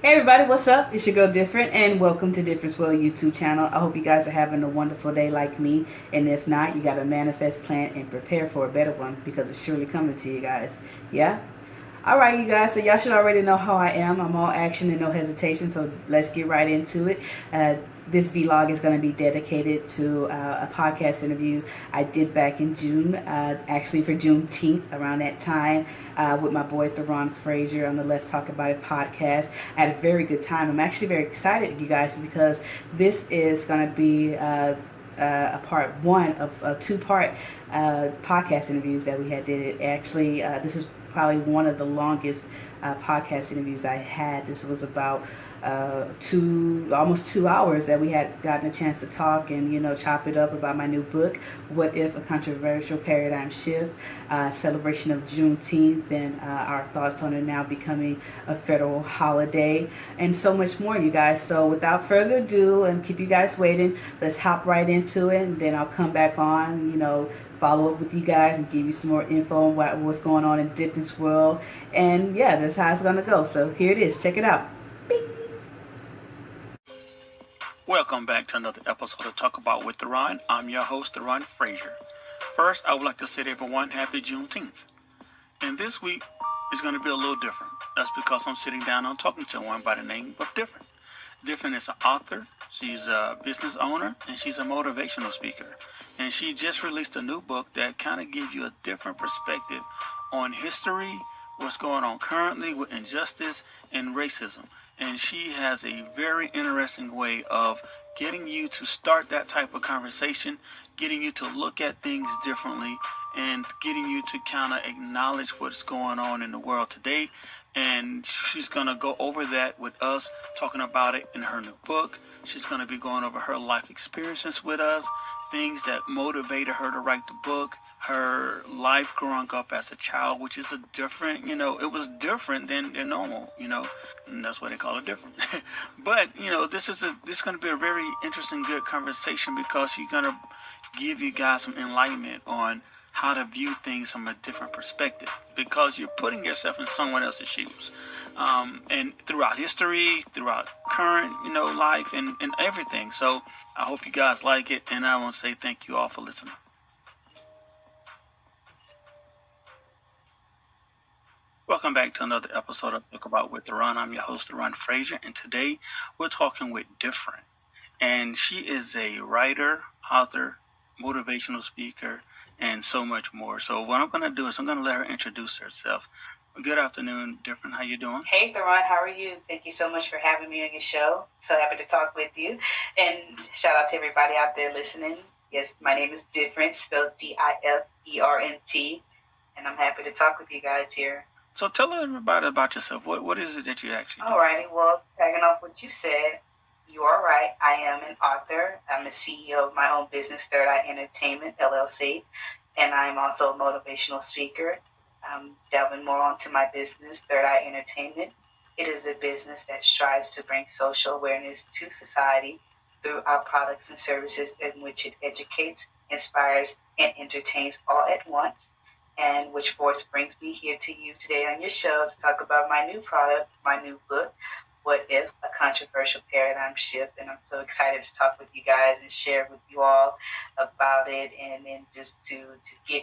Hey everybody, what's up? It's your girl Different and welcome to Difference World YouTube channel. I hope you guys are having a wonderful day like me. And if not, you gotta manifest, plan, and prepare for a better one because it's surely coming to you guys. Yeah? Alright you guys, so y'all should already know how I am. I'm all action and no hesitation, so let's get right into it. Uh, this vlog is going to be dedicated to uh, a podcast interview I did back in June, uh, actually for Juneteenth, around that time, uh, with my boy Theron Frazier on the Let's Talk About It podcast. Had a very good time. I'm actually very excited, you guys, because this is going to be uh, uh, a part one of a two-part uh, podcast interviews that we had did. It actually, this is probably one of the longest uh, podcast interviews I had. This was about uh, two, almost two hours that we had gotten a chance to talk and, you know, chop it up about my new book, What If? A Controversial Paradigm Shift, uh, celebration of Juneteenth and uh, our thoughts on it now becoming a federal holiday and so much more, you guys. So without further ado and keep you guys waiting, let's hop right into it and then I'll come back on, you know, follow up with you guys and give you some more info on what, what's going on in Difference World. And yeah, that's how it's going to go. So here it is. Check it out. Bing. Welcome back to another episode of Talk About with Theron. I'm your host, Theron Frazier. First, I would like to say to everyone, Happy Juneteenth. And this week is going to be a little different. That's because I'm sitting down and talking to one by the name of Different. Different is an author, she's a business owner, and she's a motivational speaker. And she just released a new book that kind of gives you a different perspective on history, what's going on currently with injustice and racism and she has a very interesting way of getting you to start that type of conversation, getting you to look at things differently, and getting you to kind of acknowledge what's going on in the world today. And she's going to go over that with us, talking about it in her new book. She's going to be going over her life experiences with us, things that motivated her to write the book, her life growing up as a child, which is a different, you know, it was different than, than normal, you know, and that's why they call it different. but, you know, this is a, this is going to be a very interesting, good conversation because she's going to give you guys some enlightenment on how to view things from a different perspective because you're putting yourself in someone else's shoes. Um, and throughout history, throughout current, you know, life and, and everything. So I hope you guys like it. And I want to say thank you all for listening. Welcome back to another episode of Talk About with Theron. I'm your host, Theron Frazier, and today we're talking with Different. And she is a writer, author, motivational speaker, and so much more. So what I'm going to do is I'm going to let her introduce herself. Good afternoon, Different. How you doing? Hey, Theron. How are you? Thank you so much for having me on your show. So happy to talk with you. And shout out to everybody out there listening. Yes, my name is Different, spelled D-I-F-E-R-N-T. And I'm happy to talk with you guys here. So tell everybody about yourself. What what is it that you actually do? Alrighty, well, tagging off what you said, you are right. I am an author. I'm the CEO of my own business, Third Eye Entertainment LLC, and I'm also a motivational speaker. I'm delving more onto my business, Third Eye Entertainment. It is a business that strives to bring social awareness to society through our products and services in which it educates, inspires, and entertains all at once and which force brings me here to you today on your show to talk about my new product, my new book, What If? A Controversial Paradigm Shift. And I'm so excited to talk with you guys and share with you all about it and then just to, to get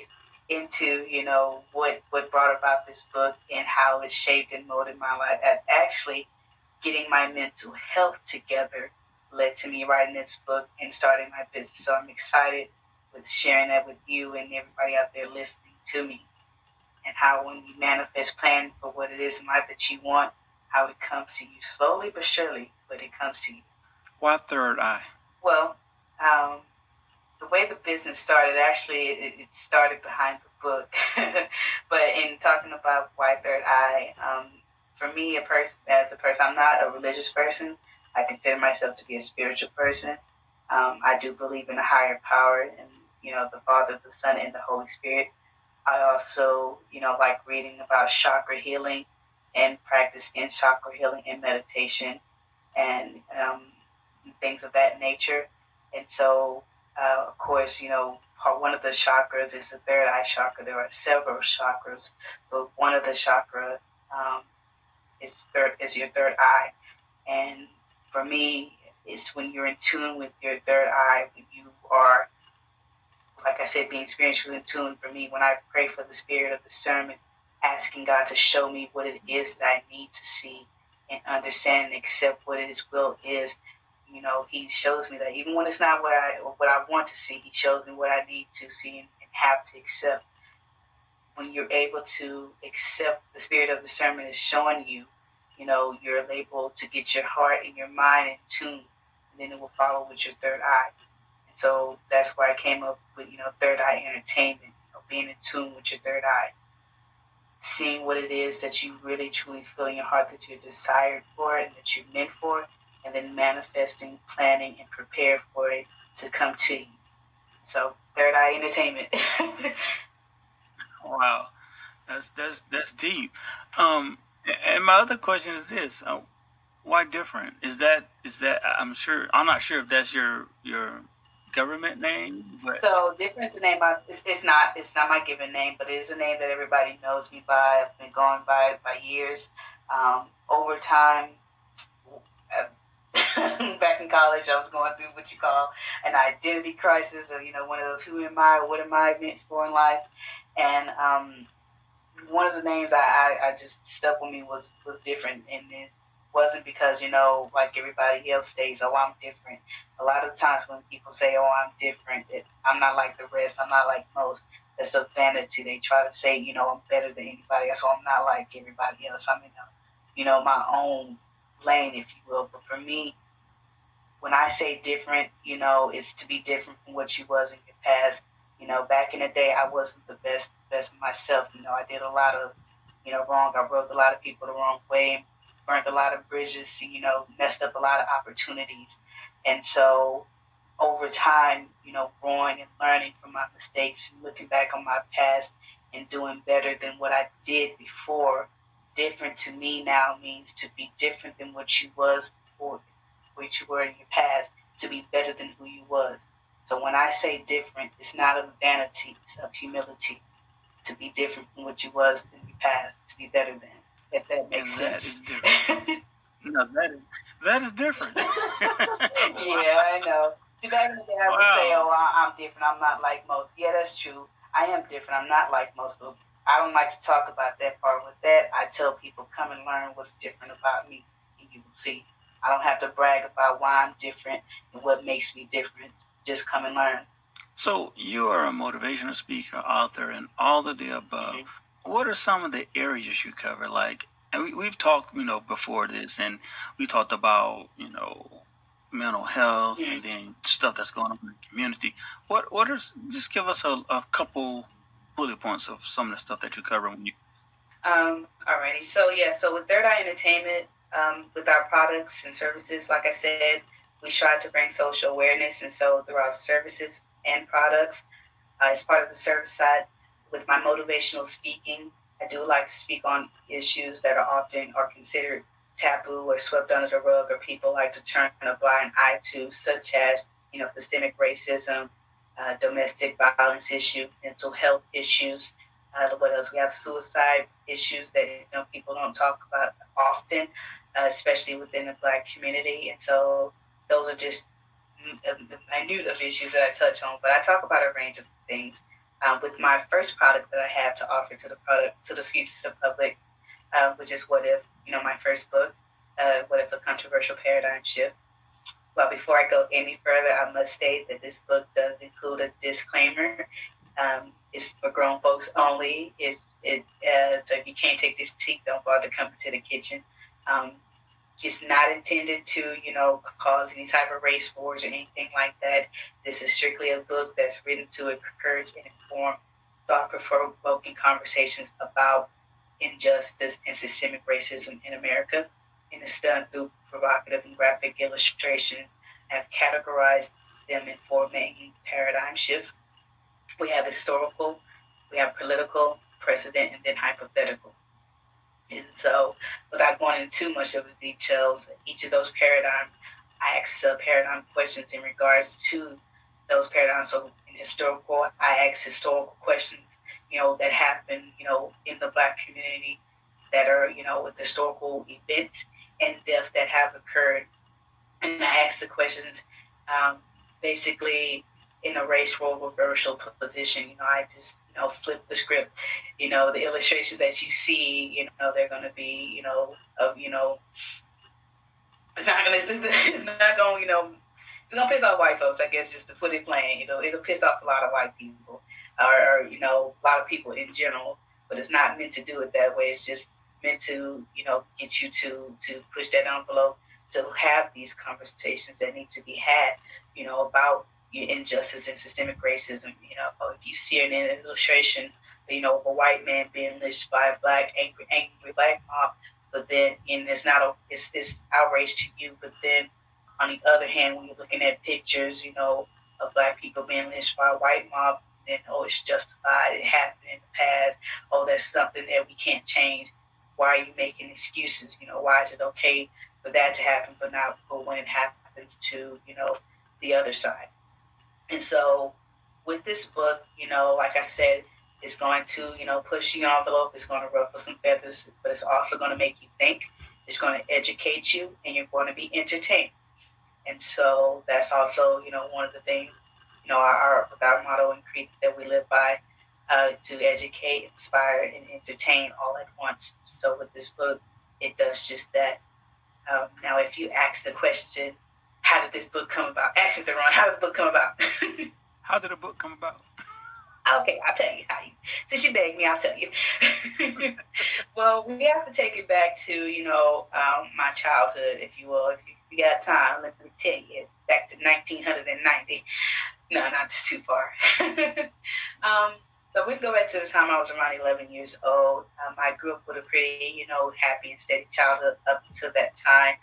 into, you know, what, what brought about this book and how it shaped and molded my life as actually getting my mental health together led to me writing this book and starting my business. So I'm excited with sharing that with you and everybody out there listening to me and how when you manifest plan for what it is in life that you want, how it comes to you slowly but surely, but it comes to you. Why third eye? Well, um, the way the business started, actually, it, it started behind the book. but in talking about why third eye, um, for me, a person as a person, I'm not a religious person. I consider myself to be a spiritual person. Um, I do believe in a higher power and you know the Father, the Son, and the Holy Spirit. I also, you know, like reading about chakra healing and practice in chakra healing and meditation and um, things of that nature. And so, uh, of course, you know, one of the chakras is the third eye chakra. There are several chakras, but one of the chakra um, is third is your third eye, and for me, it's when you're in tune with your third eye, when you are, like I said, being spiritually in tune. For me, when I pray for the spirit of discernment, asking God to show me what it is that I need to see and understand and accept what His will is. You know, He shows me that even when it's not what I what I want to see, He shows me what I need to see and, have to accept. When you're able to accept the spirit of discernment is showing you, you know, you're able to get your heart and your mind in tune, and then it will follow with your third eye. And so that's why I came up with, you know, third eye entertainment, you know, being in tune with your third eye seeing what it is that you really truly feel in your heart that you're desired for and that you're meant for, then manifesting, planning, and prepare for it to come to you. So, Third Eye Entertainment. wow, that's that's that's deep. Um, and my other question is this: uh, Why different? Is that is that? I'm sure. I'm not sure if that's your your government name. But... So difference name. It's, it's not. It's not my given name, but it is a name that everybody knows me by. I've been going by it by years. Um, over time, back in college, I was going through what you call an identity crisis, or you know, one of those "Who am I? What am I meant for in life?" And um, one of the names I, I, I just stuck with me was was different, and it wasn't because you know, like everybody else states, "Oh, I'm different." a lot of times when people say, "Oh, I'm different," it, I'm not like the rest. I'm not like most. It's a vanity. They try to say, you know, I'm better than anybody else. So I'm not like everybody else. I'm in, a, you know, my own lane, if you will. But for me, when I say different, you know, it's to be different from what you was in your past. You know, back in the day, I wasn't the best best myself. You know, I did a lot of, you know, wrong. I rubbed a lot of people the wrong way, burned a lot of bridges. You know, messed up a lot of opportunities and so over time, you know, growing and learning from my mistakes, looking back on my past and doing better than what I did before, different to me now means to be different than what you was before, what you were in your past, to be better than who you was. So when I say different, it's not of vanity, it's of humility. To be different from what you was in your past, to be better than. If that makes and sense. That is different. no, that is that is different. yeah, I know. See, back in the day, I would say, "Oh, I'm different. I'm not like most." Yeah, that's true. I am different. I'm not like most of. I don't like to talk about that part. With that, I tell people, "Come and learn what's different about me, and you will see." I don't have to brag about why I'm different and what makes me different. Just come and learn. So you are a motivational speaker, author, and all of the above. Mm-hmm. What are some of the areas you cover? Like and we, we've talked, you know, before this, and we talked about, you know, mental health and then stuff that's going on in the community. What what is just give us a, a couple bullet points of some of the stuff that you cover when you. Um. Alrighty. So yeah. So with Third Eye Entertainment, um, with our products and services, like I said, we try to bring social awareness, and so through our services and products, uh, as part of the service side, with my motivational speaking, I do like to speak on issues that are often are considered taboo or swept under the rug or people like to turn a blind eye to, such as, you know, systemic racism, uh, domestic violence issue, mental health issues. Uh, what else? We have suicide issues that you know people don't talk about often, uh, especially within the Black community. And so those are just minute of issues that I touch on. But I talk about a range of things uh, with my first product that I have to offer to the product to the to the public, uh, which is what if you know my first book, uh, what if a controversial paradigm shift. Well, before I go any further, I must state that this book does include a disclaimer. Um, it's for grown folks only. It's it uh, so if you can't take this tea, don't bother coming to the kitchen. Um, it's not intended to, you know, cause any type of race wars or anything like that. This is strictly a book that's written to encourage and inform thought-provoking conversations about injustice and systemic racism in America. And it's done through provocative and graphic illustration. Have categorized them in four main paradigm shifts. We have historical, we have political, precedent, and then hypothetical. And so, without going into too much of the details, each of those paradigms, I ask uh, paradigm questions in regards to those paradigms. So, in historical, I ask historical questions, you know, that happen, you know, in the Black community that are, you know, with historical events and death that have occurred. And I ask the questions um, basically in a race role reversal position. You know, I just, you know, flip the script. You know, the illustrations that you see, you know, they're going to be, you know, of, you know, it's not going to, it's not going, you know, it's gonna piss off white folks, I guess, just to put it plain. You know, it'll piss off a lot of white people, or, or you know, a lot of people in general. But it's not meant to do it that way. It's just meant to, you know, get you to to push that envelope to have these conversations that need to be had, you know, about your injustice and systemic racism. You know, if you see an illustration, you know, of a white man being lynched by a black angry angry black mob, but then and it's not a it's it's outrage to you, but then on the other hand, when you're looking at pictures, you know, of black people being lynched by a white mob, then oh, it's justified. It happened in the past. Oh, that's something that we can't change. Why are you making excuses? You know, why is it okay for that to happen, but not for when it happens to you know the other side? And so, with this book, you know, like I said, it's going to you know push the envelope. It's going to ruffle some feathers, but it's also going to make you think. It's going to educate you, and you're going to be entertained. And so that's also, you know, one of the things, you know, our, our motto and creed that we live by uh, to educate, inspire, and entertain all at once. So with this book, it does just that. Um, now, if you ask the question, how did this book come about? Ask me the wrong. How did the book come about? how did the book come about? Okay, I'll tell you how. You, since you begged me, I'll tell you. well, we have to take it back to you know um, my childhood, if you will. If you got time, let me tell you, back to 1990. No, not too far. um, so we go back to the time I was around 11 years old. Um, I grew up with a pretty, you know, happy and steady childhood up until that time.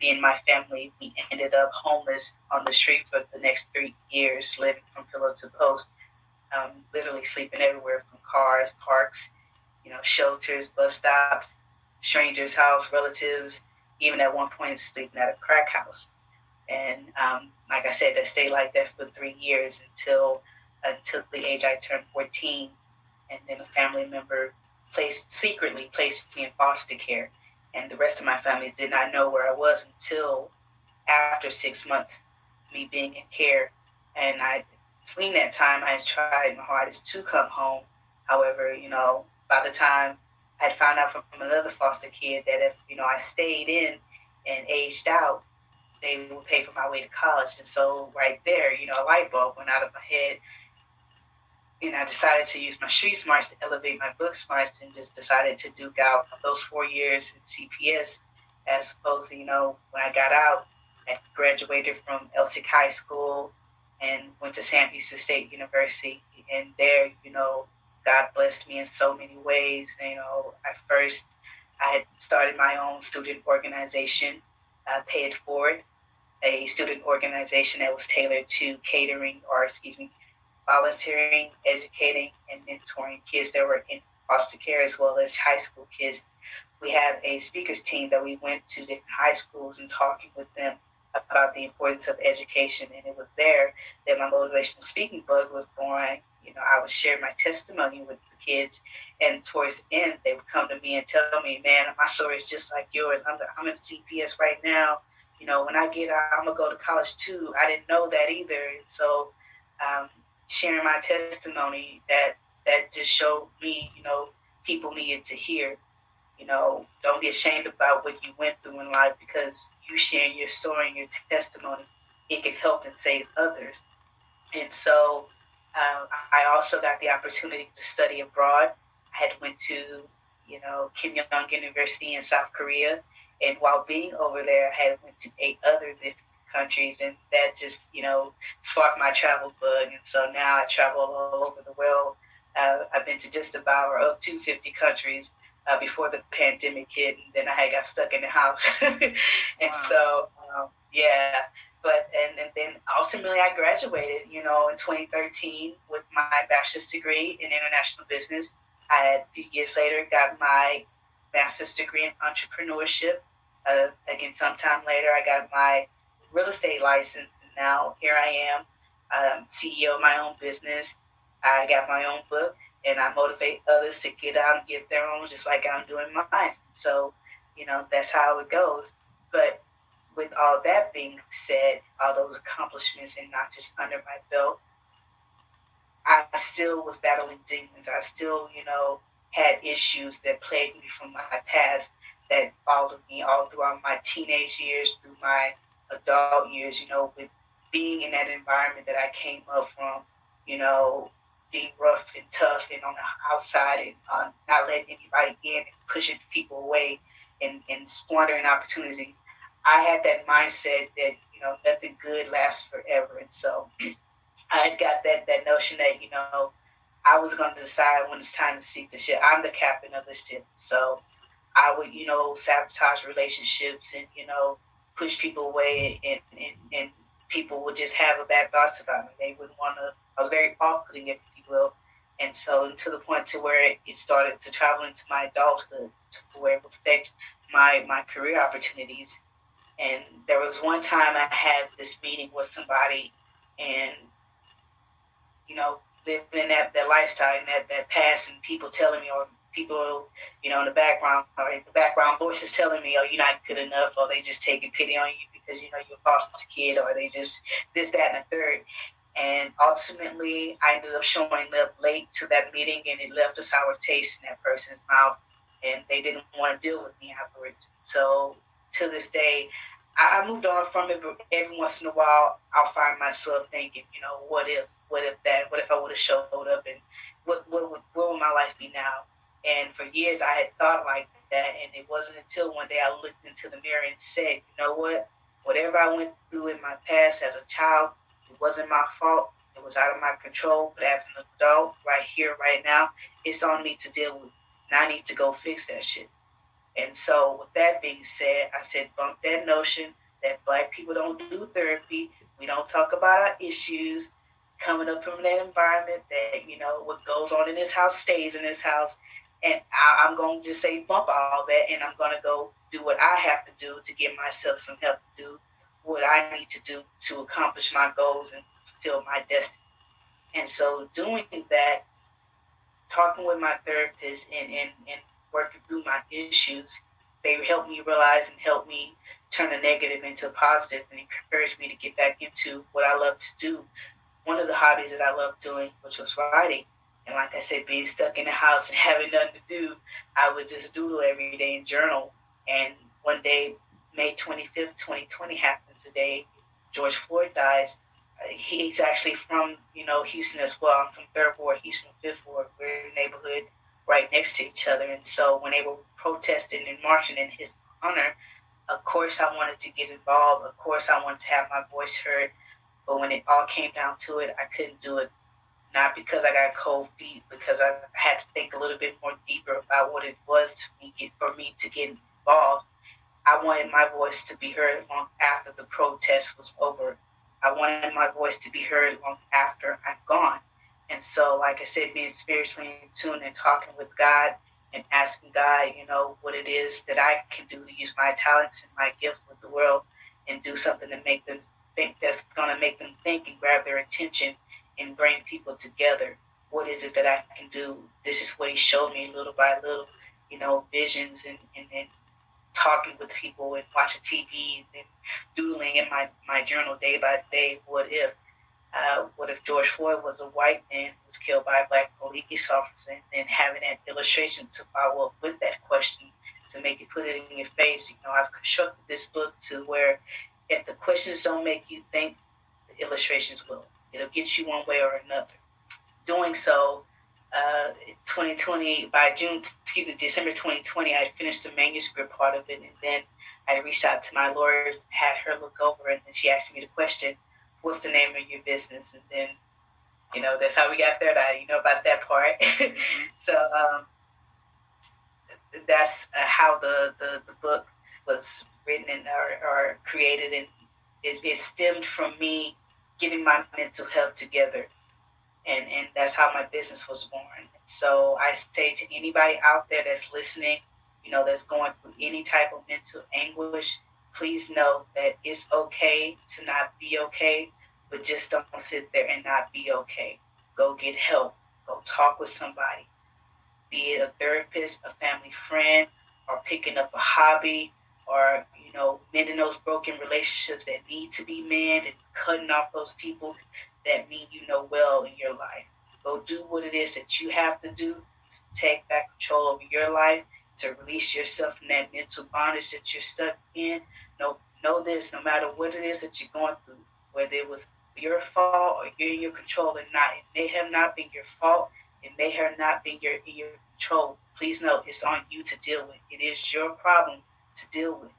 Me and my family, we ended up homeless on the street for the next three years, living from pillow to post, um, literally sleeping everywhere from cars, parks, you know, shelters, bus stops, strangers' house, relatives, even at one point sleeping at a crack house. And um, like I said, I stayed like that for three years until until the age I turned 14, and then a family member placed secretly placed me in foster care, and the rest of my family did not know where I was until after six months me being in care. And I between that time I tried my hardest to come home. However, you know, by the time I found out from, from another foster kid that if you know I stayed in and aged out, they would pay for my way to college. And so right there, you know, a light bulb went out of my head. And I decided to use my street smarts to elevate my book smarts and just decided to duke out those four years in CPS as opposed to, you know, when I got out, I graduated from Elsik High School and went to Sam Houston State University. And there, you know, God blessed me in so many ways. You know, at first I had started my own student organization, uh, Pay It Forward, a student organization that was tailored to catering or, excuse me, volunteering, educating, and mentoring kids that were in foster care as well as high school kids. We have a speakers team that we went to different high schools and talking with them about the importance of education. And it was there that my motivational speaking bug was born you know, I would share my testimony with the kids, and towards the end, they would come to me and tell me, "Man, my story is just like yours. I'm the, I'm in CPS right now. You know, when I get out, I'm gonna go to college too. I didn't know that either. So, um, sharing my testimony that that just showed me, you know, people needed to hear. You know, don't be ashamed about what you went through in life because you sharing your story and your testimony, it can help and save others. And so um, I also got the opportunity to study abroad. I had went to, you know, Keimyung University in South Korea, and while being over there, I had went to eight other different countries, and that just, you know, sparked my travel bug. And so now I travel all over the world. Uh, I've been to just about or up to 50 countries uh, before the pandemic hit, and then I had got stuck in the house. and wow. so, um, yeah, but and, and then ultimately I graduated, you know, in 2013 with my bachelor's degree in international business. I had a few years later got my master's degree in entrepreneurship. Uh, again, sometime later I got my real estate license. And now here I am, um, CEO of my own business. I got my own book, and I motivate others to get out and get their own, just like I'm doing mine. So, you know, that's how it goes. But with all that being said, all those accomplishments and not just under my belt, I still was battling demons. I still, you know, had issues that plagued me from my past that followed me all throughout my teenage years, through my adult years, you know, with being in that environment that I came up from, you know, being rough and tough and on the outside and uh, not letting anybody in and pushing people away and, and squandering opportunities. I had that mindset that, you know, nothing good lasts forever. And so I had got that, that notion that, you know, I was going to decide when it's time to seek the ship. I'm the captain of the ship. So I would, you know, sabotage relationships and, you know, push people away and, and, and people would just have a bad thoughts about me. They wouldn't want to, I was very off-putting, if you will. And so to the point to where it started to travel into my adulthood to where it would affect my, my career opportunities. And there was one time I had this meeting with somebody and, you know, living in that, that lifestyle and that, that past and people telling me or people, you know, in the background or the background voices telling me, oh, you're not good enough or they just taking pity on you because, you know, you're a foster kid or they just this, that, and the third. And ultimately, I ended up showing up late to that meeting and it left a sour taste in that person's mouth and they didn't want to deal with me afterwards. So to this day, I moved on from it, but every once in a while, I'll find myself thinking, you know, what if, what if that, what if I would have showed up, and what, what, what would my life be now? And for years, I had thought like that, and it wasn't until one day I looked into the mirror and said, you know what, whatever I went through in my past as a child, it wasn't my fault. It was out of my control. But as an adult, right here, right now, it's on me to deal with. And I need to go fix that shit. And so, with that being said, I said, bump that notion that black people don't do therapy. We don't talk about our issues coming up from that environment that, you know, what goes on in this house stays in this house. And I, am going to just say, bump all that, and I'm going to go do what I have to do to get myself some help to do what I need to do to accomplish my goals and fulfill my destiny. And so, doing that, talking with my therapist and, and, and working through my issues, they helped me realize and help me turn a negative into a positive and encouraged me to get back into what I love to do. One of the hobbies that I love doing, which was writing. And like I said, being stuck in the house and having nothing to do, I would just doodle every day and journal. And one day, May 25th, 2020 happens the day George Floyd dies. Uh, he's actually from, you know, Houston as well. I'm from Third Ward, he's from Fifth Ward. We're in a neighborhood right next to each other. And so when they were protesting and marching in his honor, of course I wanted to get involved. Of course I wanted to have my voice heard. But when it all came down to it, I couldn't do it. Not because I got cold feet, because I had to think a little bit more deeper about what it was to me for me to get involved. I wanted my voice to be heard long after the protest was over. I wanted my voice to be heard long after I'm gone. And so, like I said, being spiritually in tune and talking with God and asking God, you know, what it is that I can do to use my talents and my gift with the world and do something to make them think that's going to make them think and grab their attention and bring people together. What is it that I can do? This is what He showed me little by little, you know, visions and, and, and talking with people and watching TV and doodling in my, my journal day by day. What if? Uh, what if George Floyd was a white man who was killed by a black police officer, and then having that illustration to follow up with that question to make you put it in your face. You know, I've constructed this book to where if the questions don't make you think, the illustrations will. It'll get you one way or another. Doing so, uh, 2020 by June, excuse me, December 2020, I finished the manuscript part of it, and then I reached out to my lawyer, had her look over, it, and then she asked me the question what's the name of your business? And then, you know, that's how we got there. That you know about that part. so um, that's uh, how the, the, the book was written and or, or created, and it, it stemmed from me getting my mental health together. And, and that's how my business was born. So I say to anybody out there that's listening, you know, that's going through any type of mental anguish, please know that it's okay to not be okay, but just don't sit there and not be okay. Go get help. Go talk with somebody, be it a therapist, a family friend, or picking up a hobby, or you know, mending those broken relationships that need to be mended and cutting off those people that mean you know well in your life. Go do what it is that you have to do to take back control over your life, to release yourself from that mental bondage that you're stuck in. No, know this: no matter what it is that you're going through, whether it was your fault or you're in your control or not, it may have not been your fault. It may have not been your your control. Please know it's on you to deal with. It is your problem to deal with.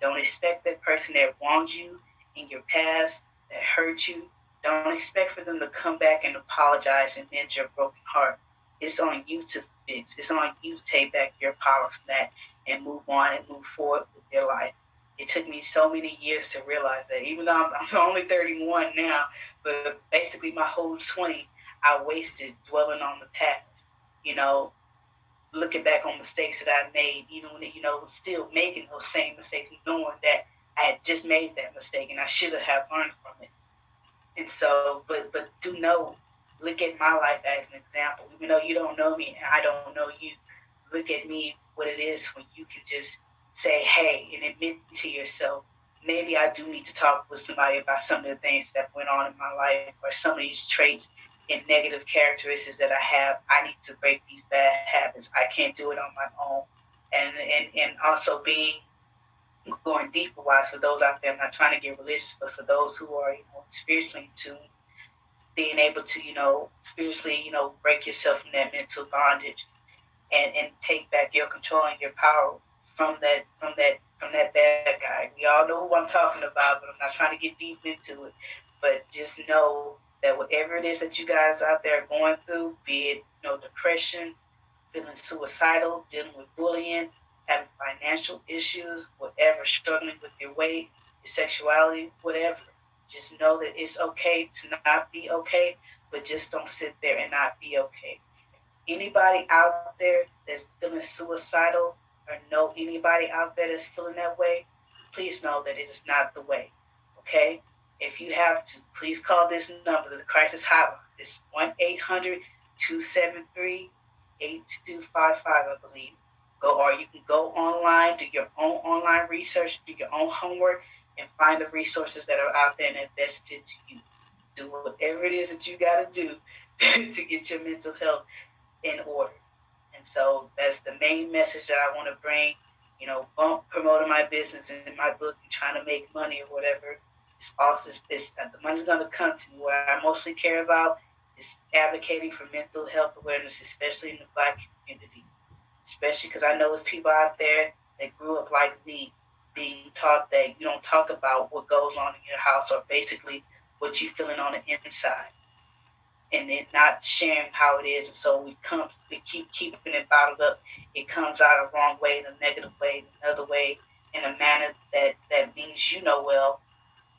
Don't expect that person that wronged you in your past, that hurt you, don't expect for them to come back and apologize and mend your broken heart. It's on you to fix. It's on you to take back your power from that and move on and move forward with your life. It took me so many years to realize that. Even though I'm, I'm only 31 now, but basically my whole 20 I wasted dwelling on the past. You know, looking back on mistakes that I made, even when you know still making those same mistakes, knowing that I had just made that mistake and I should have learned from it. And so, but but do know, look at my life as an example. Even though you don't know me and I don't know you, look at me what it is when you can just say, hey, and admit to yourself, maybe I do need to talk with somebody about some of the things that went on in my life or some of these traits and negative characteristics that I have. I need to break these bad habits. I can't do it on my own. And and, and also being going deeper wise for those out there, I'm not trying to get religious, but for those who are, you know, spiritually tuned, being able to, you know, spiritually, you know, break yourself from that mental bondage and, and take back your control and your power from that from that from that bad guy. We all know who I'm talking about, but I'm not trying to get deep into it. But just know that whatever it is that you guys out there are going through, be it you know depression, feeling suicidal, dealing with bullying, having financial issues, whatever, struggling with your weight, your sexuality, whatever, just know that it's okay to not be okay, but just don't sit there and not be okay. Anybody out there that's feeling suicidal or know anybody out there that's feeling that way, please know that it is not the way. Okay? If you have to, please call this number, the crisis hotline. It's 1 800 273 8255, I believe. Go or you can go online, do your own online research, do your own homework, and find the resources that are out there and that best fits you. Do whatever it is that you got to do to get your mental health in order. And so that's the main message that I want to bring. You know, promoting my business and my book and trying to make money or whatever it's also it's, uh, the money's going to come to me. What I mostly care about is advocating for mental health awareness, especially in the Black community. Especially because I know there's people out there that grew up like me, being taught that you don't talk about what goes on in your house or basically what you're feeling on the inside, and then not sharing how it is. And so we come, we keep keeping it bottled up. It comes out a wrong way, in a negative way, in another way, in a manner that that means you know well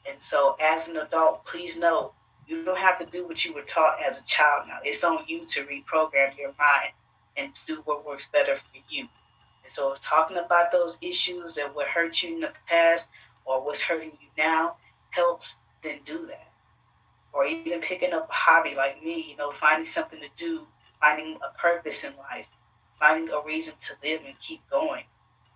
and so, as an adult, please know you don't have to do what you were taught as a child now. It's on you to reprogram your mind and do what works better for you. And so, talking about those issues that were hurt you in the past or what's hurting you now helps, then do that. Or even picking up a hobby like me, you know, finding something to do, finding a purpose in life, finding a reason to live and keep going.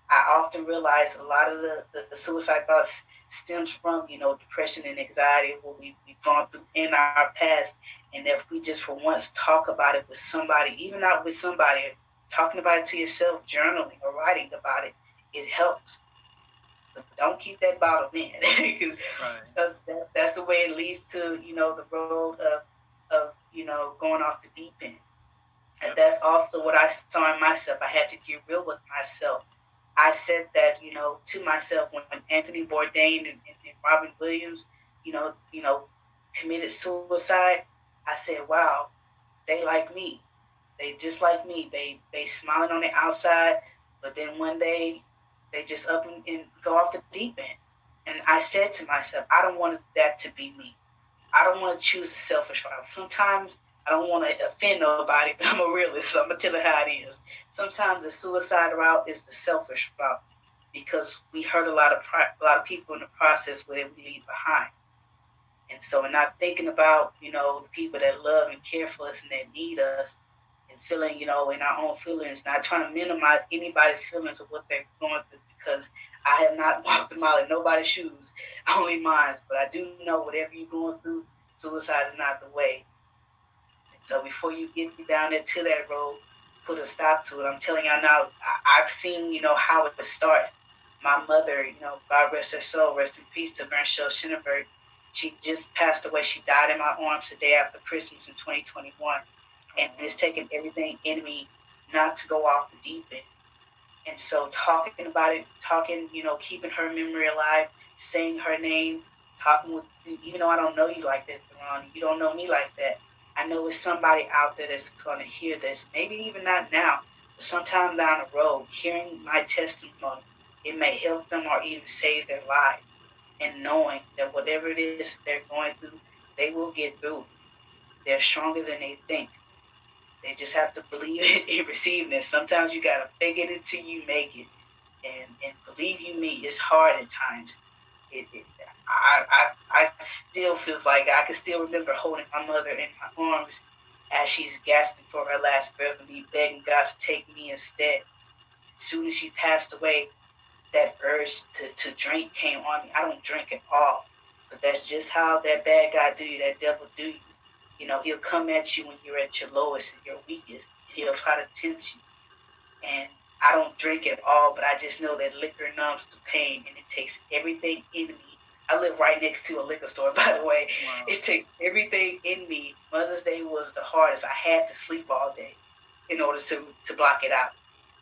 I often realize a lot of the, the, the suicide thoughts stems from, you know, depression and anxiety, what we, we've gone through in our past. And if we just for once talk about it with somebody, even not with somebody, talking about it to yourself, journaling or writing about it, it helps. But don't keep that bottle in. right. that's, that's the way it leads to, you know, the road of, of you know, going off the deep end. And that's also what I saw in myself. I had to get real with myself I said that, you know, to myself when, when Anthony Bourdain and, and, Robin Williams, you know, you know, committed suicide. I said, wow, they like me. They just like me. They they smiling on the outside, but then one day they just up and, and go off the deep end. And I said to myself, I don't want that to be me. I don't want to choose a selfish route. Sometimes I don't want to offend nobody, but I'm a realist, so I'm gonna tell it how it is sometimes the suicide route is the selfish route because we hurt a lot of a lot of people in the process where we leave behind. And so, we're not thinking about, you know, the people that love and care for us and that need us, and feeling, you know, in our own feelings, not trying to minimize anybody's feelings of what they're going through because I have not walked a mile in nobody's shoes, only mine. But I do know whatever you're going through, suicide is not the way. So before you get down there to that road, put a stop to it. I'm telling y'all now, I, have seen, you know, how it starts. My mother, you know, God rest her soul, rest in peace to Bernshel Schinneberg. She just passed away. She died in my arms the day after Christmas in 2021. And it's taken everything in me not to go off the deep end. And so talking about it, talking, you know, keeping her memory alive, saying her name, talking with, even though I don't know you like that, Ron, you don't know me like that. I know it's somebody out there that's going to hear this, maybe even not now, but sometime down the road, hearing my testimony, it may help them or even save their life. And knowing that whatever it is they're going through, they will get through. They're stronger than they think. They just have to believe it and receive it. Sometimes you gotta fake it until you make it. And and believe you me, it's hard at times. It, it, I, I I still feels like I can still remember holding my mother in my arms as she's gasping for her last breath and me begging God to take me instead. As soon as she passed away, that urge to, to drink came on me. I don't drink at all. But that's just how that bad guy do you, that devil do you. You know, he'll come at you when you're at your lowest and your weakest. He'll try to tempt you. And I don't drink at all, but I just know that liquor numbs the pain and it takes everything in me. I live right next to a liquor store, by the way. Wow. It takes everything in me. Mother's Day was the hardest. I had to sleep all day in order to, to block it out.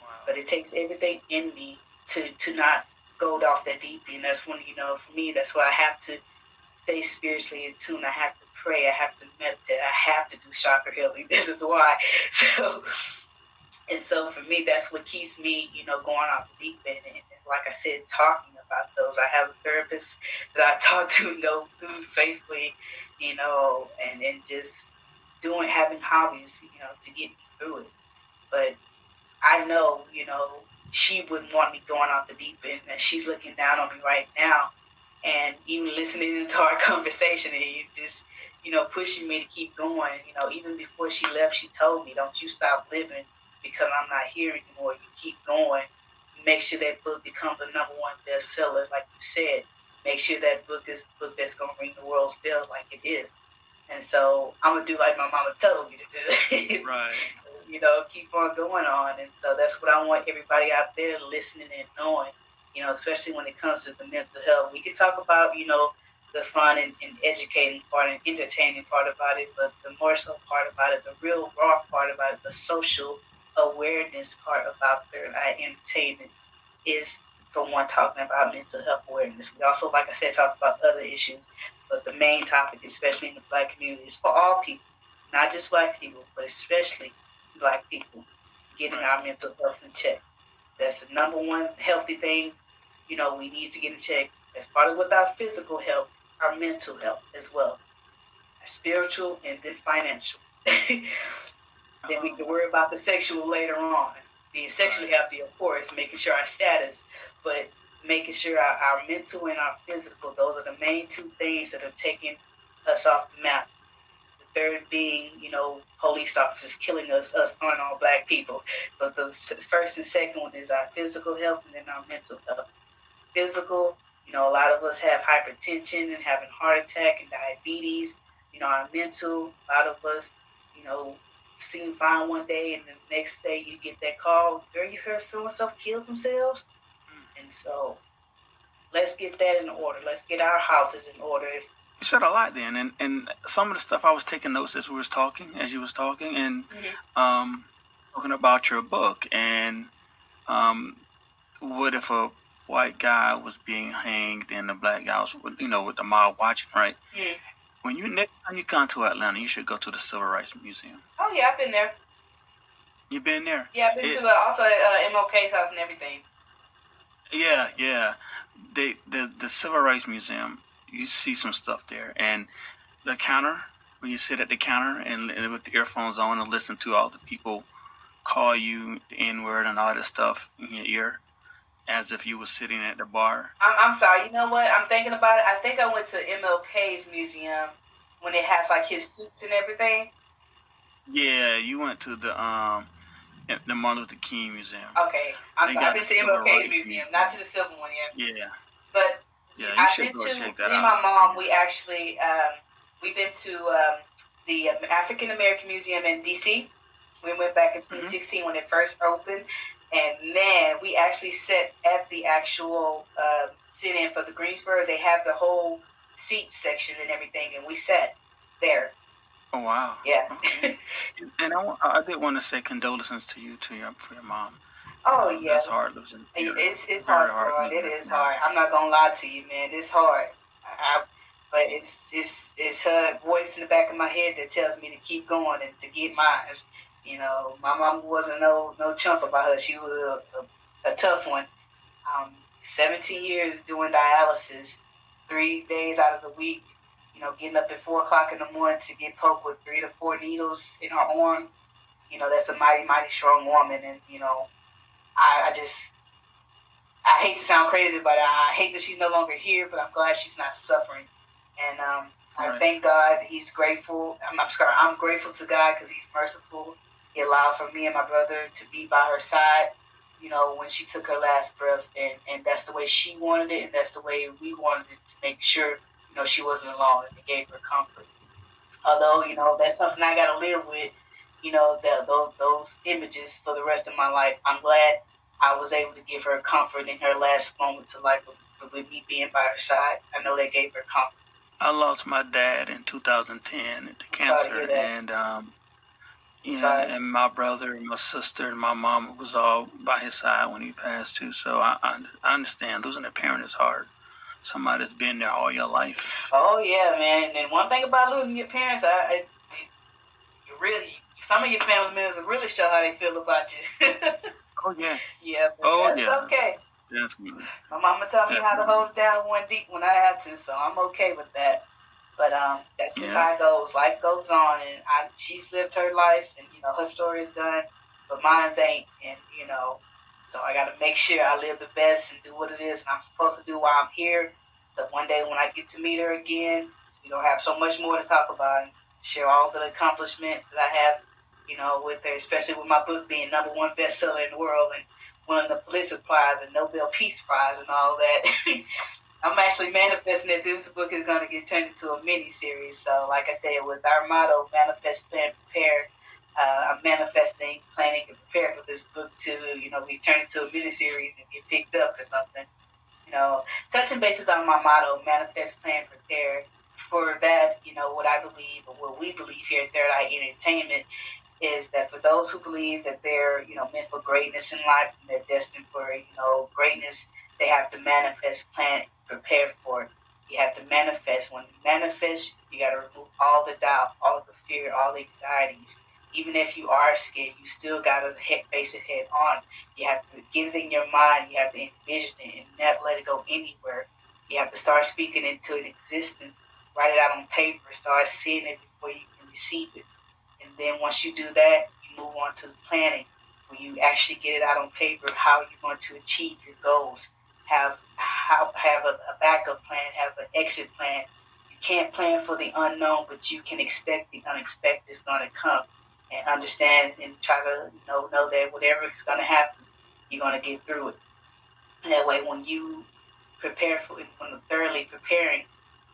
Wow. But it takes everything in me to, to not go off that deep end. That's when, you know, for me, that's why I have to stay spiritually in tune. I have to pray. I have to meditate. I have to do chakra healing. This is why. So, and so for me, that's what keeps me, you know, going off the deep end. And, and like I said, talking about those. I have a therapist that I talk to, you know, through faithfully, you know, and and just doing having hobbies, you know, to get me through it. But I know, you know, she wouldn't want me going off the deep end, and she's looking down on me right now and even listening to our conversation, and you just you know, pushing me to keep going. You know, even before she left, she told me, "Don't you stop living because I'm not here anymore. You keep going. Make sure that book becomes a number one bestseller, like you said. Make sure that book is the book that's gonna ring the world's bell, like it is. And so I'm gonna do like my mama told me to do. right. you know, keep on going on. And so that's what I want everybody out there listening and knowing. You know, especially when it comes to the mental health. We can talk about, you know, the fun and, and, educating part and entertaining part about it, but the more so part about it, the real raw part about it, the social awareness part about their entertainment is the one talking about mental health awareness. We also, like I said, talk about other issues, but the main topic, especially in the black community, is for all people, not just black people, but especially black people, getting our mental health in check. That's the number one healthy thing, you know, we need to get in check as part of with our physical health our mental health as well, spiritual and then financial. then we can worry about the sexual later on. Being sexually healthy, of course, making sure our status, but making sure our, our mental and our physical, those are the main two things that are taking us off the map. The third being, you know, police officers killing us, us all black people. But the first and second one is our physical health and then our mental health. Physical, you know, a lot of us have hypertension and having heart attack and diabetes. You know, our mental, a lot of us, you know, seem fine one day and the next day you get that call, girl, you heard so and so killed themselves. And so let's get that in order. Let's get our houses in order. You said a lot then, and, and some of the stuff I was taking notes as we was talking, as you was talking, and mm-hmm. um, talking about your book, and um, what if a white guy was being hanged and the black guy was, you know, with the mob watching, right? Mm. When you next time you come to Atlanta, you should go to the Civil Rights Museum. Oh yeah, I've been there. You've been there? Yeah, I've been it, to uh, also uh, MLK's house and everything. Yeah, yeah. They the the Civil Rights Museum. You see some stuff there, and the counter when you sit at the counter and, and with the earphones on and listen to all the people call you the N word and all that stuff in your ear as if you were sitting at the bar? I'm, I'm sorry. You know what? I'm thinking about it. I think I went to MLK's museum when it has like his suits and everything. Yeah, you went to the um the Martin Luther King Museum. Okay, I'm sorry. I've been to MLK's museum, not to the Civil one yet. Yeah. But yeah, you I've should go to check that me and out. my mom. We actually um, we've been to um, the African American Museum in D.C. We went back in Mm-hmm. 2016 when it first opened, and man, we actually sat at the actual uh, sit-in for the Greensboro. They have the whole seat section and everything, and we sat there. Oh wow. Yeah. Okay. and I, I did want to say condolences to you to your for your mom. oh Um, yeah. That's hard losing. It's it's hard, hard bro. It is hard. I'm not gonna lie to you, man. It's hard. I, but it's it's it's her voice in the back of my head that tells me to keep going and to get mine. You know, my mom wasn't no no chump about her. She was a, a, a tough one. Um, 17 years doing dialysis, three days out of the week. You know, getting up at four o'clock in the morning to get poked with three to four needles in her arm. You know, that's a mighty mighty strong woman, and you know, I, I just I hate to sound crazy, but I hate that she's no longer here. But I'm glad she's not suffering, and um, I Right. thank God. He's grateful. I'm, I'm sorry. I'm grateful to God because He's merciful. He allowed for me and my brother to be by her side. You know, when she took her last breath, and and that's the way she wanted it, and that's the way we wanted it to make sure you know she wasn't alone, and it gave her comfort. Although you know that's something I got to live with. You know, the, those those images for the rest of my life. I'm glad I was able to give her comfort in her last moments of life with, with me being by her side. I know that gave her comfort. I lost my dad in 2010 to cancer, and um, know, Sorry. and my brother, and my sister, and my mom was all by his side when he passed too. So I, I, I understand losing a parent is hard. Somebody that's been there all your life. Oh yeah, man. And one thing about losing your parents, I, I you really some of your family members will really show how they feel about you. Oh yeah, yeah, but Oh, that's yeah. okay. definitely. My mama taught me how to Definitely. hold it down one deep when I had to, so I'm okay with that. But um, that's just Yeah. how it goes. Life goes on, and I, she's lived her life, and you know her story is done, but mine's ain't. And you know, so I got to make sure I live the best and do what it is and I'm supposed to do while I'm here. But one day when I get to meet her again, we gonna have so much more to talk about and share all the accomplishments that I have, you know, with her, especially with my book being number one bestseller in the world and winning the Pulitzer Prize and Nobel Peace Prize and all that. I'm actually manifesting that this book is going to get turned into a mini series. So, like I said, with our motto, manifest, plan, prepare, uh, I'm manifesting, planning, and preparing for this book to, you know, be turned into a mini series and get picked up or something. You know, touching bases on my motto, manifest, plan, prepare. For that, you know, what I believe or what we believe here at Third Eye Entertainment is that for those who believe that they're, you know, meant for greatness in life and they're destined for, you know, greatness, they have to manifest, plan, prepare for it. You have to manifest. When you manifest, you got to remove all the doubt, all of the fear, all the anxieties. Even if you are scared, you still got to face it head on. You have to get it in your mind. You have to envision it and not let it go anywhere. You have to start speaking into an existence. Write it out on paper. Start seeing it before you can receive it. And then once you do that, you move on to the planning. When you actually get it out on paper, how you're going to achieve your goals. Have how have a, a backup plan. Have an exit plan. You can't plan for the unknown, but you can expect the unexpected is going to come. And understand and try to you know know that whatever is going to happen, you're going to get through it. That way, when you prepare for it, when you're thoroughly preparing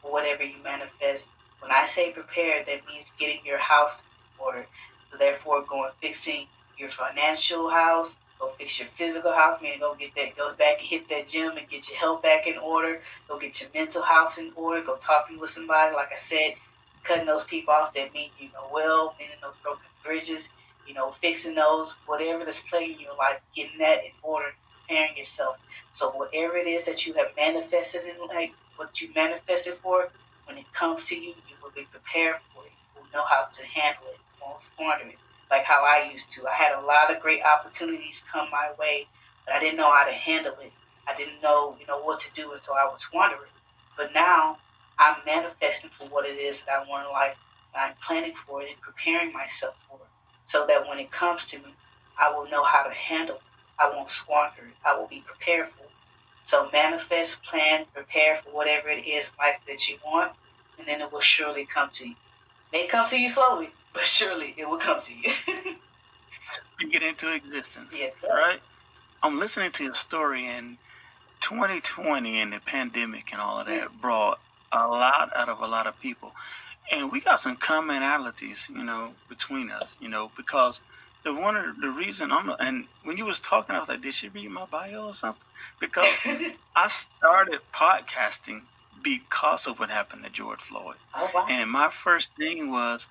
for whatever you manifest, when I say prepare, that means getting your house in order. So therefore, going fixing your financial house, go fix your physical house, meaning go get that, go back and hit that gym and get your health back in order. Go get your mental house in order. Go talking with somebody, like I said, cutting those people off that mean you know well, mending those broken bridges, you know, fixing those, whatever that's plaguing your life, getting that in order, preparing yourself. So whatever it is that you have manifested in life, what you manifested for, when it comes to you, you will be prepared for it. You will know how to handle it. Won't squander it. Like how I used to. I had a lot of great opportunities come my way, but I didn't know how to handle it. I didn't know, you know, what to do, and so I was it. But now I'm manifesting for what it is that I want in life. And I'm planning for it and preparing myself for it, so that when it comes to me, I will know how to handle it. I won't squander it. I will be prepared for it. So manifest, plan, prepare for whatever it is in life that you want, and then it will surely come to you. It may come to you slowly, but surely it will come to you. you get into existence. Yes, sir. Right? I'm listening to your story, and 2020 and the pandemic and all of that mm. brought a lot out of a lot of people. And we got some commonalities, you know, between us, you know, because the one of the reason I'm and when you was talking, I was like, did she read my bio or something? Because I started podcasting because of what happened to George Floyd. Oh, wow. And my first thing was,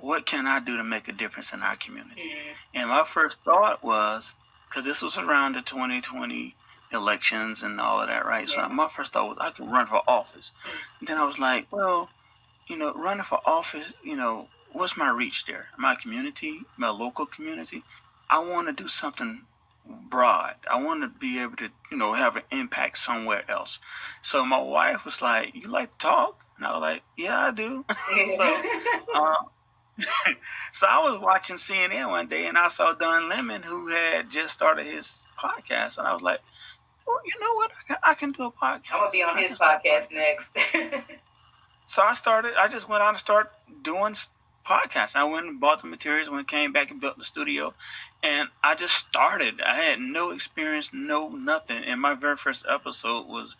what can I do to make a difference in our community? Mm-hmm. And my first thought was, because this was around the 2020 elections and all of that, right? Yeah. So my first thought was I could run for office. Mm-hmm. Then I was like, well, you know, running for office, you know, what's my reach there? My community, my local community. I want to do something broad. I want to be able to, you know, have an impact somewhere else. So my wife was like, "You like to talk?" And I was like, "Yeah, I do." so, uh, so I was watching CNN one day, and I saw Don Lemon, who had just started his podcast, and I was like, "Well, you know what? I can, I can do a podcast. I'm gonna be on his podcast next." so I started. I just went out and started doing podcasts. I went and bought the materials, when came back and built the studio, and I just started. I had no experience, no nothing. And my very first episode was,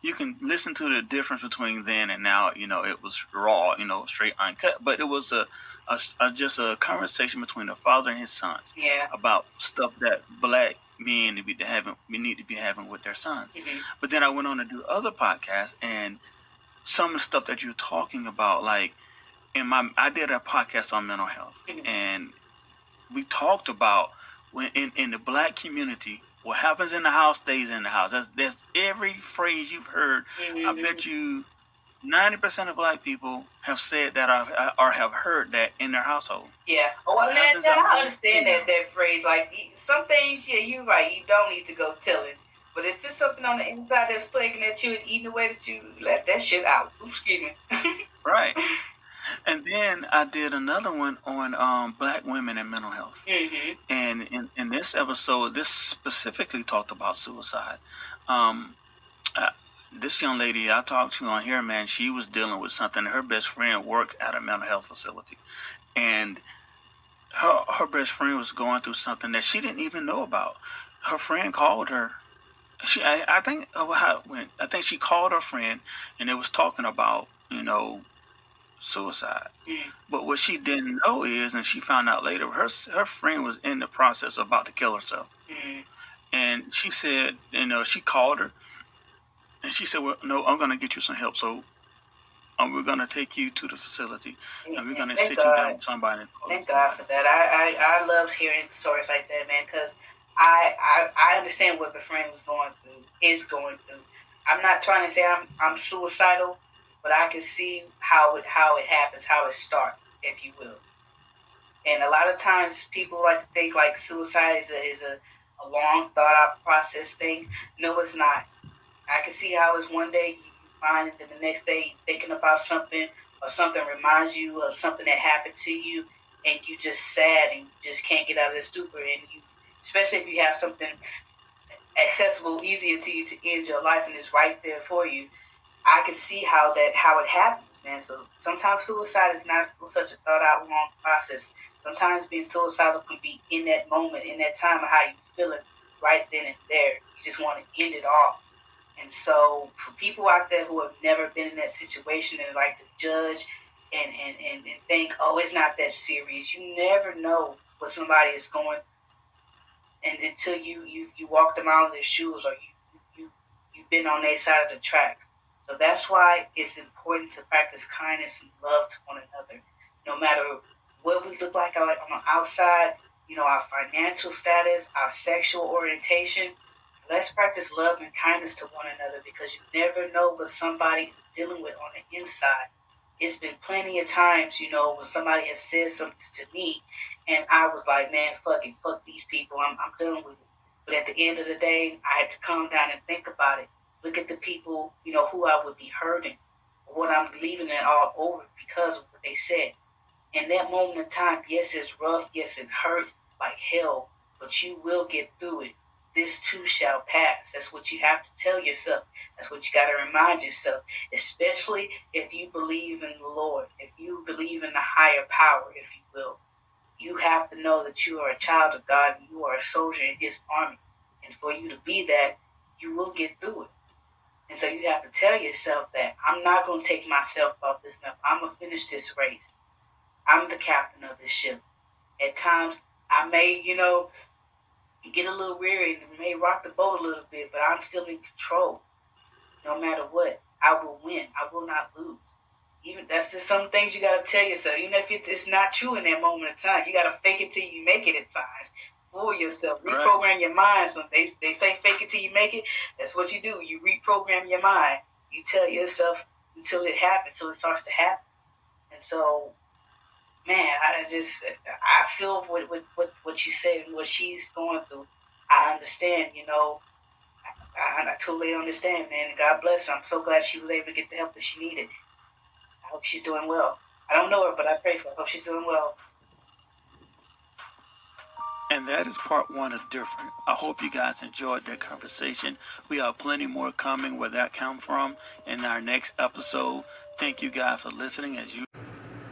you can listen to the difference between then and now. You know, it was raw, you know, straight uncut, but it was a, a, a just a conversation between a father and his sons. Yeah. About stuff that black men to be having, we need to be having with their sons. Mm-hmm. But then I went on to do other podcasts and some of the stuff that you're talking about, like in my I did a podcast on mental health, mm-hmm. and we talked about when in, in the black community, what happens in the house stays in the house. That's that's every phrase you've heard. Mm-hmm. I bet you ninety percent of black people have said that or, or have heard that in their household. Yeah. Oh, well, man, I understand that that phrase. Like some things, yeah, you're right. You don't need to go telling. But if it's something on the inside that's plaguing at you and eating away way that you let that shit out, Oops, excuse me. right. And then I did another one on um, black women and mental health. Mm-hmm. And in, in this episode, this specifically talked about suicide. Um, uh, this young lady I talked to on here, man, she was dealing with something. Her best friend worked at a mental health facility. And her, her best friend was going through something that she didn't even know about. Her friend called her she I, I think oh, how went I think she called her friend and they was talking about you know suicide. Mm. But what she didn't know is, and she found out later, her her friend was in the process of about to kill herself. Mm. And she said, you know, she called her, and she said, "Well, no, I'm going to get you some help. So, um, we're going to take you to the facility, and we're going to sit God. you down with somebody." Thank God for that. I I, I love hearing stories like that, man, because I, I I understand what the friend was going through, is going through. I'm not trying to say I'm I'm suicidal but I can see how it how it happens, how it starts, if you will. And a lot of times people like to think like suicide is a, is a, a long thought out process thing. No, it's not. I can see how it's one day you find it, and the next day thinking about something or something reminds you of something that happened to you, and you just sad and you just can't get out of the stupor. And you, especially if you have something accessible, easier to you to end your life, and it's right there for you I can see how that how it happens, man. So sometimes suicide is not such a thought out long process. Sometimes being suicidal can be in that moment, in that time of how you feeling right then and there. You just want to end it all. And so for people out there who have never been in that situation and like to judge and, and, and, and think, oh, it's not that serious. You never know what somebody is going through. and until you, you, you walk them out of their shoes or you, you, you've been on their side of the tracks. So that's why it's important to practice kindness and love to one another, no matter what we look like on the outside, you know, our financial status, our sexual orientation. Let's practice love and kindness to one another because you never know what somebody is dealing with on the inside. It's been plenty of times, you know, when somebody has said something to me and I was like, man, fuck it, fuck these people, I'm, I'm done with it. But at the end of the day, I had to calm down and think about it look at the people, you know, who I would be hurting, what I'm leaving it all over because of what they said. In that moment in time, yes, it's rough, yes, it hurts like hell, but you will get through it. this too shall pass. That's what you have to tell yourself. That's what you got to remind yourself, especially if you believe in the Lord, if you believe in the higher power, if you will. You have to know that you are a child of God and you are a soldier in His army. And for you to be that, you will get through it. And so you have to tell yourself that I'm not going to take myself off this map. I'm going to finish this race. I'm the captain of this ship. At times, I may, you know, get a little weary and may rock the boat a little bit, but I'm still in control. No matter what, I will win. I will not lose. Even that's just some things you gotta tell yourself. Even if it's not true in that moment of time, you gotta fake it till you make it at times. Fool yourself. Reprogram right. your mind. So they they say fake it till you make it. That's what you do. You reprogram your mind. You tell yourself until it happens, until it starts to happen. And so man, I just I feel what what what, what you said and what she's going through. I understand, you know. I, I, totally understand, man. God bless her. I'm so glad she was able to get the help that she needed. I hope she's doing well. I don't know her, but I pray for her. I hope she's doing well. And that is part one of Different. I hope you guys enjoyed that conversation. We have plenty more coming where that come from in our next episode. Thank you guys for listening as you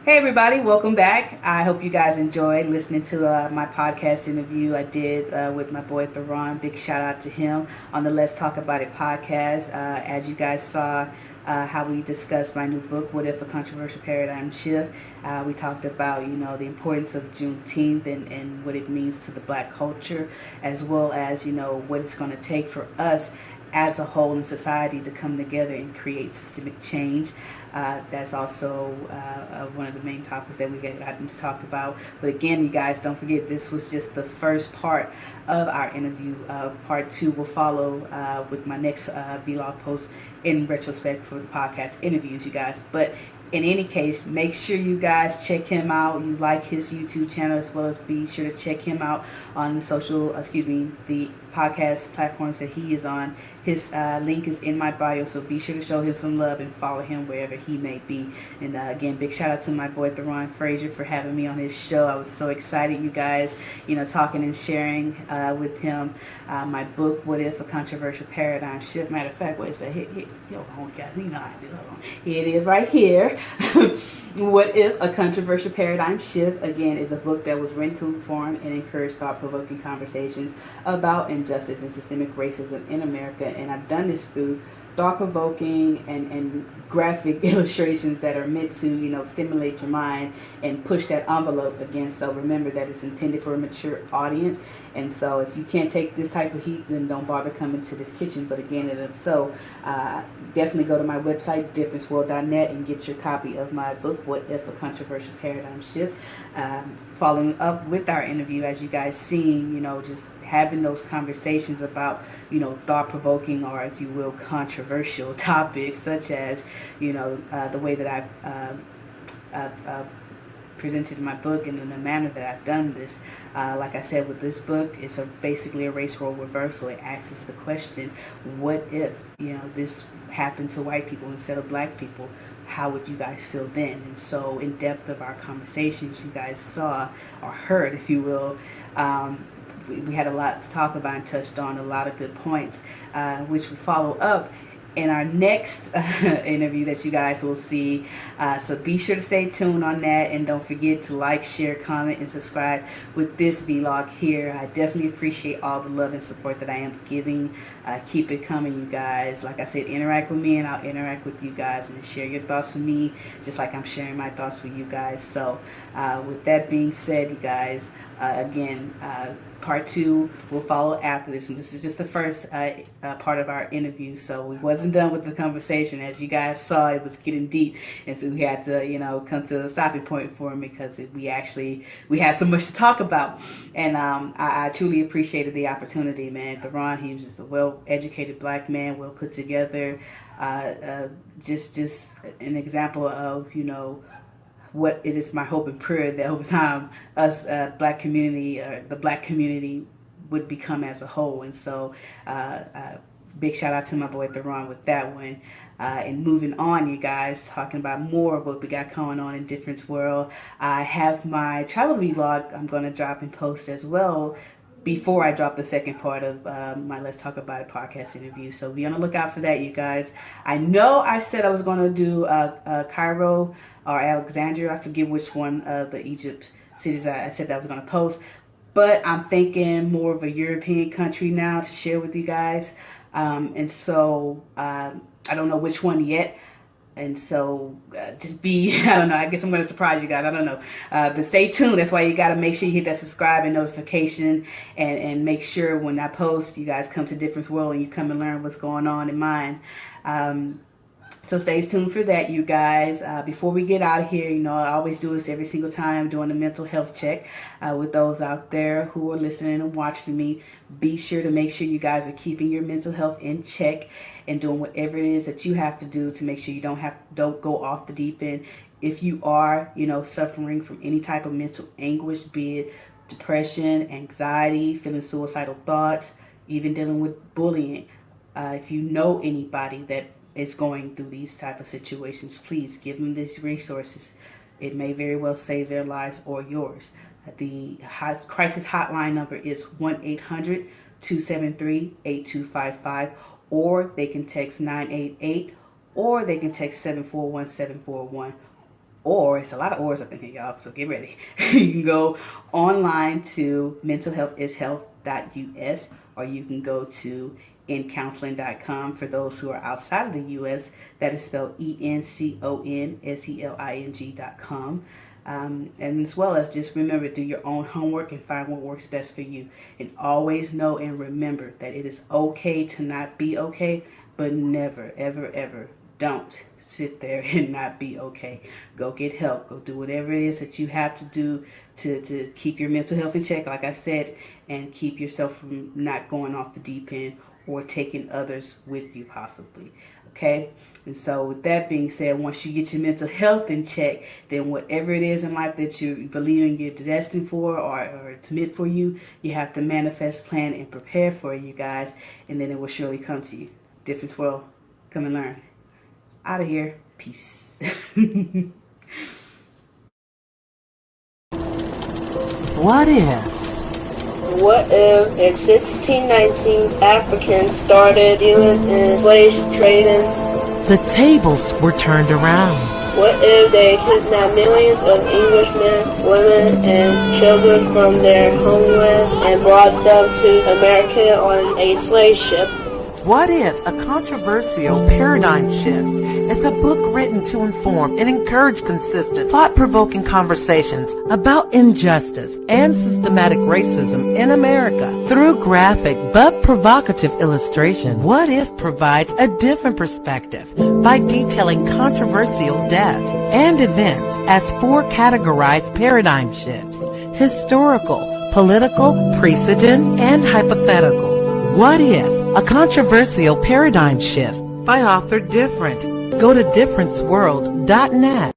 Hey everybody, welcome back. I hope you guys enjoyed listening to uh, my podcast interview I did uh, with my boy Theron. Big shout out to him on the Let's Talk About It podcast. Uh, as you guys saw, uh, how we discussed my new book, What If a Controversial Paradigm Shift. Uh, we talked about, you know, the importance of Juneteenth and, and what it means to the black culture, as well as, you know, what it's going to take for us as a whole in society to come together and create systemic change. Uh, that's also uh, uh, one of the main topics that we got gotten to talk about. But again, you guys, don't forget this was just the first part of our interview. Uh, part two will follow uh, with my next uh, vlog post in retrospect for the podcast interviews, you guys. But in any case, make sure you guys check him out. You like his YouTube channel as well as be sure to check him out on the social, uh, excuse me, the podcast platforms that he is on. His uh, link is in my bio, so be sure to show him some love and follow him wherever he may be. And uh, again, big shout out to my boy Theron Frazier for having me on his show. I was so excited, you guys, you know, talking and sharing uh, with him uh, my book, What If a Controversial Paradigm Shift. Matter of fact, what is that? Hit, hit, oh, guys, you know I do it. It is right here. What If a Controversial Paradigm Shift, again, is a book that was written to inform and encourage thought provoking conversations about injustice and systemic racism in America. And I've done this through thought-provoking and, and graphic illustrations that are meant to, you know, stimulate your mind and push that envelope again. So remember that it's intended for a mature audience. And so if you can't take this type of heat, then don't bother coming to this kitchen. But again, if so, uh, definitely go to my website, differenceworld.net, and get your copy of my book, What If a Controversial Paradigm Shift. Um, following up with our interview, as you guys seen, you know, just having those conversations about, you know, thought-provoking or, if you will, controversial topics, such as, you know, uh, the way that I've, uh, I've uh, presented my book and in the manner that I've done this. Uh, like I said, with this book, it's a, basically a race role reversal. It asks the question, what if, you know, this happened to white people instead of black people? How would you guys feel then? And so in depth of our conversations, you guys saw or heard, if you will, um, we, we had a lot to talk about and touched on a lot of good points, uh, which we follow up in our next interview that you guys will see. Uh, so be sure to stay tuned on that and don't forget to like, share, comment, and subscribe with this vlog here. I definitely appreciate all the love and support that I am giving. Uh, keep it coming, you guys. Like I said, interact with me and I'll interact with you guys and share your thoughts with me just like I'm sharing my thoughts with you guys. So uh, with that being said, you guys, uh, again, uh, part two will follow after this. And this is just the first uh, uh, part of our interview. So we wasn't done with the conversation. As you guys saw it was getting deep. And so we had to you know come to a stopping point for him because it, we actually we had so much to talk about. And um, I, I, truly appreciated the opportunity man. Theron he was just a well-educated black man well put together. Uh, uh just just an example of you know what it is my hope and prayer that over time us uh, black community or uh, the black community would become as a whole and so uh, uh, big shout out to my boy Theron with that one uh, and moving on you guys talking about more of what we got going on in difference world I have my travel vlog I'm going to drop and post as well before I drop the second part of um, my Let's Talk About It podcast interview. So be on the lookout for that, you guys. I know I said I was going to do uh, uh, Cairo or Alexandria. I forget which one of the Egypt cities I, said that I was going to post. But I'm thinking more of a European country now to share with you guys. Um, and so uh, I don't know which one yet and so uh, just be i don't know i guess i'm going to surprise you guys i don't know uh, but stay tuned that's why you got to make sure you hit that subscribe and notification and and make sure when i post you guys come to difference world and you come and learn what's going on in mine um, so stay tuned for that, you guys. Uh, before we get out of here, you know, I always do this every single time doing a mental health check uh, with those out there who are listening and watching me. Be sure to make sure you guys are keeping your mental health in check and doing whatever it is that you have to do to make sure you don't have don't go off the deep end. If you are, you know, suffering from any type of mental anguish, be it depression, anxiety, feeling suicidal thoughts, even dealing with bullying. Uh, if you know anybody that is going through these type of situations, please give them these resources. It may very well save their lives or yours. The crisis hotline number is 1-800-273-8255 or they can text 988 or they can text 741-741 or it's a lot of ors up in here y'all so get ready you can go online to mentalhealthishealth.us or you can go to encounseling.com for those who are outside of the U.S. That is spelled E-N-C-O-N-S-E-L-I-N-G.com. Um, and as well as just remember, do your own homework and find what works best for you. And always know and remember that it is okay to not be okay, but never, ever, ever don't sit there and not be okay. Go get help. Go do whatever it is that you have to do to, to keep your mental health in check, like I said, and keep yourself from not going off the deep end or taking others with you possibly. Okay? And so with that being said, once you get your mental health in check, then whatever it is in life that you believe in you're destined for or, or it's meant for you, you have to manifest, plan, and prepare for it, you guys. And then it will surely come to you. Difference world. Come and learn. Out of here. Peace. what if? What if in 1619 Africans started dealing in slave trading? The tables were turned around. What if they kidnapped millions of Englishmen, women, and children from their homeland and brought them to America on a slave ship? What if a controversial paradigm shift is a book written to inform and encourage consistent, thought-provoking conversations about injustice and systematic racism in America through graphic but provocative illustration? What if provides a different perspective by detailing controversial deaths and events as four categorized paradigm shifts, historical, political, precedent, and hypothetical. What if a controversial paradigm shift by author Different. Go to differenceworld.net.